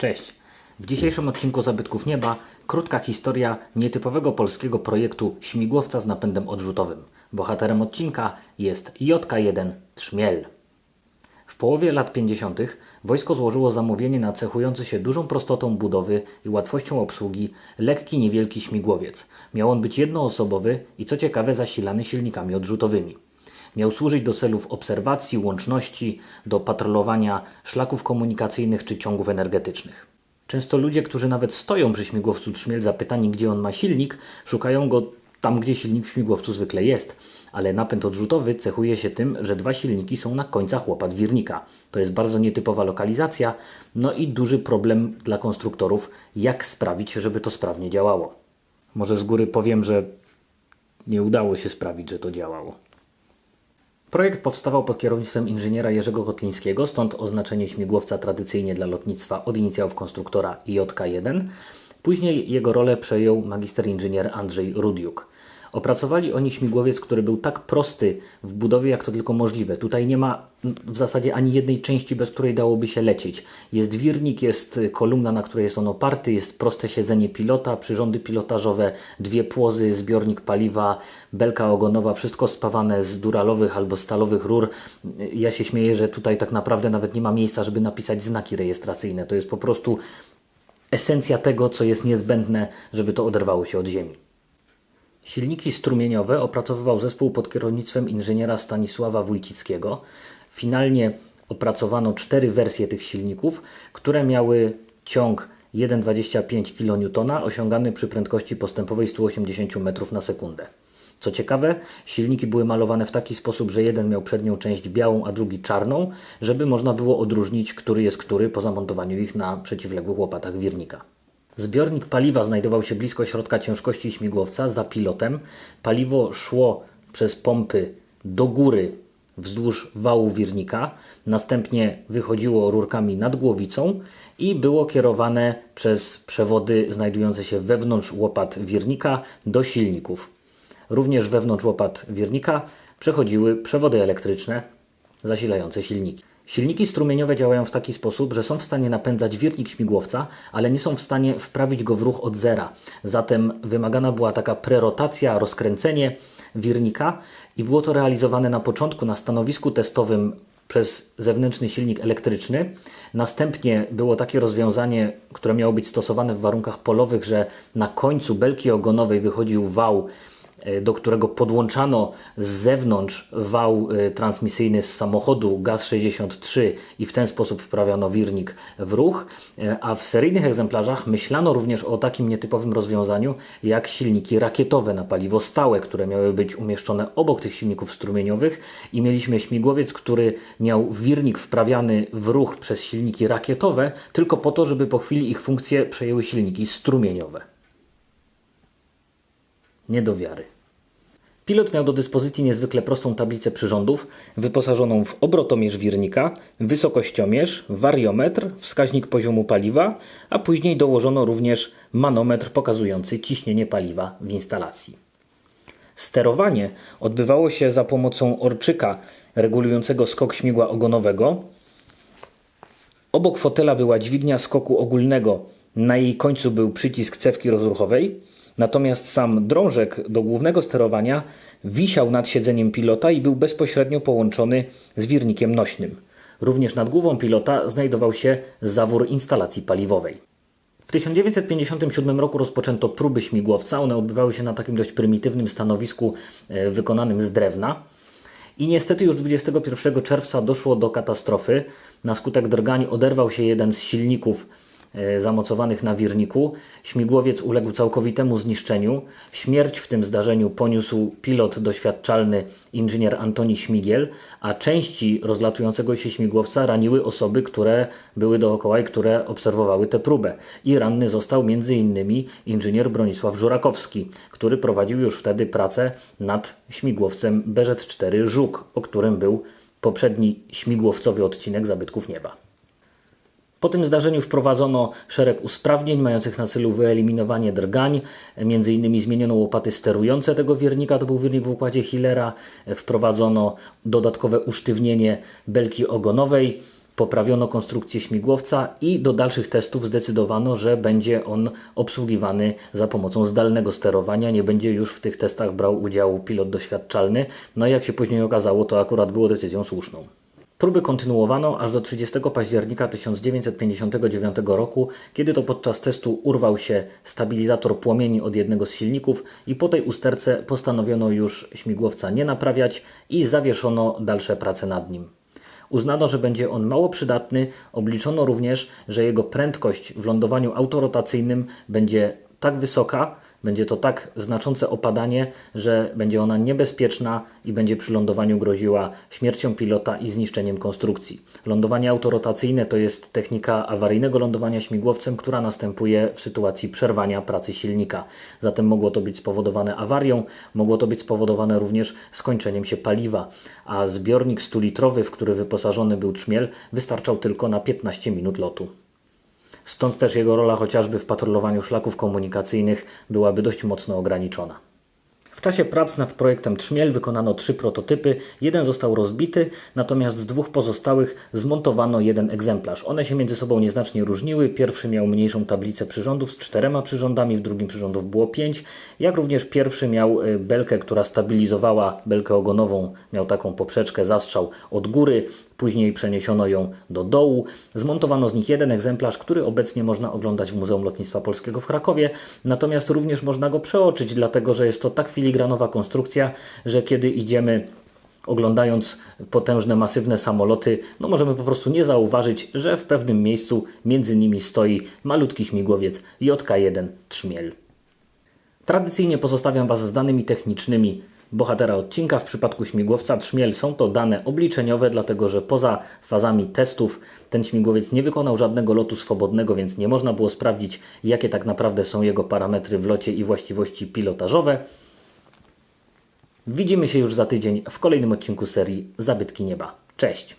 Cześć! W dzisiejszym odcinku Zabytków Nieba krótka historia nietypowego polskiego projektu śmigłowca z napędem odrzutowym. Bohaterem odcinka jest JK-1 Trzmiel. W połowie lat 50. wojsko złożyło zamówienie na cechujący się dużą prostotą budowy i łatwością obsługi lekki, niewielki śmigłowiec. Miał on być jednoosobowy i co ciekawe zasilany silnikami odrzutowymi. Miał służyć do celów obserwacji, łączności, do patrolowania szlaków komunikacyjnych czy ciągów energetycznych. Często ludzie, którzy nawet stoją przy śmigłowcu Trzmiel zapytani, gdzie on ma silnik, szukają go tam, gdzie silnik w śmigłowcu zwykle jest. Ale napęd odrzutowy cechuje się tym, że dwa silniki są na końcach łopat wirnika. To jest bardzo nietypowa lokalizacja, no i duży problem dla konstruktorów, jak sprawić, żeby to sprawnie działało. Może z góry powiem, że nie udało się sprawić, że to działało. Projekt powstawał pod kierownictwem inżyniera Jerzego Kotlińskiego, stąd oznaczenie śmigłowca tradycyjnie dla lotnictwa od inicjałów konstruktora JK1. Później jego rolę przejął magister inżynier Andrzej Rudiuk. Opracowali oni śmigłowiec, który był tak prosty w budowie, jak to tylko możliwe. Tutaj nie ma w zasadzie ani jednej części, bez której dałoby się lecieć. Jest wirnik, jest kolumna, na której jest on oparty, jest proste siedzenie pilota, przyrządy pilotażowe, dwie płozy, zbiornik paliwa, belka ogonowa, wszystko spawane z duralowych albo stalowych rur. Ja się śmieję, że tutaj tak naprawdę nawet nie ma miejsca, żeby napisać znaki rejestracyjne. To jest po prostu esencja tego, co jest niezbędne, żeby to oderwało się od ziemi. Silniki strumieniowe opracowywał zespół pod kierownictwem inżyniera Stanisława Wójcickiego. Finalnie opracowano cztery wersje tych silników, które miały ciąg 1,25 kN osiągany przy prędkości postępowej 180 m na sekundę. Co ciekawe, silniki były malowane w taki sposób, że jeden miał przednią część białą, a drugi czarną, żeby można było odróżnić, który jest który po zamontowaniu ich na przeciwległych łopatach wirnika. Zbiornik paliwa znajdował się blisko środka ciężkości śmigłowca za pilotem. Paliwo szło przez pompy do góry wzdłuż wału wirnika, następnie wychodziło rurkami nad głowicą i było kierowane przez przewody znajdujące się wewnątrz łopat wirnika do silników. Również wewnątrz łopat wirnika przechodziły przewody elektryczne zasilające silniki. Silniki strumieniowe działają w taki sposób, że są w stanie napędzać wirnik śmigłowca, ale nie są w stanie wprawić go w ruch od zera. Zatem wymagana była taka prerotacja, rozkręcenie wirnika i było to realizowane na początku na stanowisku testowym przez zewnętrzny silnik elektryczny. Następnie było takie rozwiązanie, które miało być stosowane w warunkach polowych, że na końcu belki ogonowej wychodził wał do którego podłączano z zewnątrz wał e, transmisyjny z samochodu GAZ-63 i w ten sposób wprawiano wirnik w ruch, e, a w seryjnych egzemplarzach myślano również o takim nietypowym rozwiązaniu jak silniki rakietowe na paliwo stałe, które miały być umieszczone obok tych silników strumieniowych. I mieliśmy śmigłowiec, który miał wirnik wprawiany w ruch przez silniki rakietowe tylko po to, żeby po chwili ich funkcje przejęły silniki strumieniowe nie do wiary. Pilot miał do dyspozycji niezwykle prostą tablicę przyrządów, wyposażoną w obrotomierz wirnika, wysokościomierz, wariometr, wskaźnik poziomu paliwa, a później dołożono również manometr pokazujący ciśnienie paliwa w instalacji. Sterowanie odbywało się za pomocą orczyka regulującego skok śmigła ogonowego. Obok fotela była dźwignia skoku ogólnego, na jej końcu był przycisk cewki rozruchowej. Natomiast sam drążek do głównego sterowania wisiał nad siedzeniem pilota i był bezpośrednio połączony z wirnikiem nośnym. Również nad głową pilota znajdował się zawór instalacji paliwowej. W 1957 roku rozpoczęto próby śmigłowca. One odbywały się na takim dość prymitywnym stanowisku e, wykonanym z drewna. I niestety już 21 czerwca doszło do katastrofy. Na skutek drgań oderwał się jeden z silników zamocowanych na wirniku. Śmigłowiec uległ całkowitemu zniszczeniu. Śmierć w tym zdarzeniu poniósł pilot doświadczalny inżynier Antoni Śmigiel, a części rozlatującego się śmigłowca raniły osoby, które były dookoła i które obserwowały tę próbę. I ranny został m.in. inżynier Bronisław Żurakowski, który prowadził już wtedy pracę nad śmigłowcem BZ-4 Żuk, o którym był poprzedni śmigłowcowy odcinek Zabytków Nieba. Po tym zdarzeniu wprowadzono szereg usprawnień mających na celu wyeliminowanie drgań. Innymi zmieniono łopaty sterujące tego wirnika, to był wirnik w układzie Hillera. Wprowadzono dodatkowe usztywnienie belki ogonowej. poprawiono konstrukcję śmigłowca i do dalszych testów zdecydowano, że będzie on obsługiwany za pomocą zdalnego sterowania. Nie będzie już w tych testach brał udziału pilot doświadczalny. No i jak się później okazało, to akurat było decyzją słuszną. Próby kontynuowano aż do 30 października 1959 roku, kiedy to podczas testu urwał się stabilizator płomieni od jednego z silników i po tej usterce postanowiono już śmigłowca nie naprawiać i zawieszono dalsze prace nad nim. Uznano, że będzie on mało przydatny, obliczono również, że jego prędkość w lądowaniu autorotacyjnym będzie tak wysoka, będzie to tak znaczące opadanie, że będzie ona niebezpieczna i będzie przy lądowaniu groziła śmiercią pilota i zniszczeniem konstrukcji. Lądowanie autorotacyjne to jest technika awaryjnego lądowania śmigłowcem, która następuje w sytuacji przerwania pracy silnika. Zatem mogło to być spowodowane awarią, mogło to być spowodowane również skończeniem się paliwa, a zbiornik 100-litrowy, w który wyposażony był trzmiel, wystarczał tylko na 15 minut lotu. Stąd też jego rola chociażby w patrolowaniu szlaków komunikacyjnych byłaby dość mocno ograniczona. W czasie prac nad projektem Trzmiel wykonano trzy prototypy. Jeden został rozbity, natomiast z dwóch pozostałych zmontowano jeden egzemplarz. One się między sobą nieznacznie różniły. Pierwszy miał mniejszą tablicę przyrządów z czterema przyrządami, w drugim przyrządów było pięć. Jak również pierwszy miał y, belkę, która stabilizowała belkę ogonową, miał taką poprzeczkę, zastrzał od góry. Później przeniesiono ją do dołu. Zmontowano z nich jeden egzemplarz, który obecnie można oglądać w Muzeum Lotnictwa Polskiego w Krakowie. Natomiast również można go przeoczyć, dlatego że jest to tak filigranowa konstrukcja, że kiedy idziemy oglądając potężne, masywne samoloty, no możemy po prostu nie zauważyć, że w pewnym miejscu między nimi stoi malutki śmigłowiec JK-1 Trzmiel. Tradycyjnie pozostawiam Was z danymi technicznymi bohatera odcinka. W przypadku śmigłowca Trzmiel są to dane obliczeniowe, dlatego że poza fazami testów ten śmigłowiec nie wykonał żadnego lotu swobodnego, więc nie można było sprawdzić, jakie tak naprawdę są jego parametry w locie i właściwości pilotażowe. Widzimy się już za tydzień w kolejnym odcinku serii Zabytki Nieba. Cześć!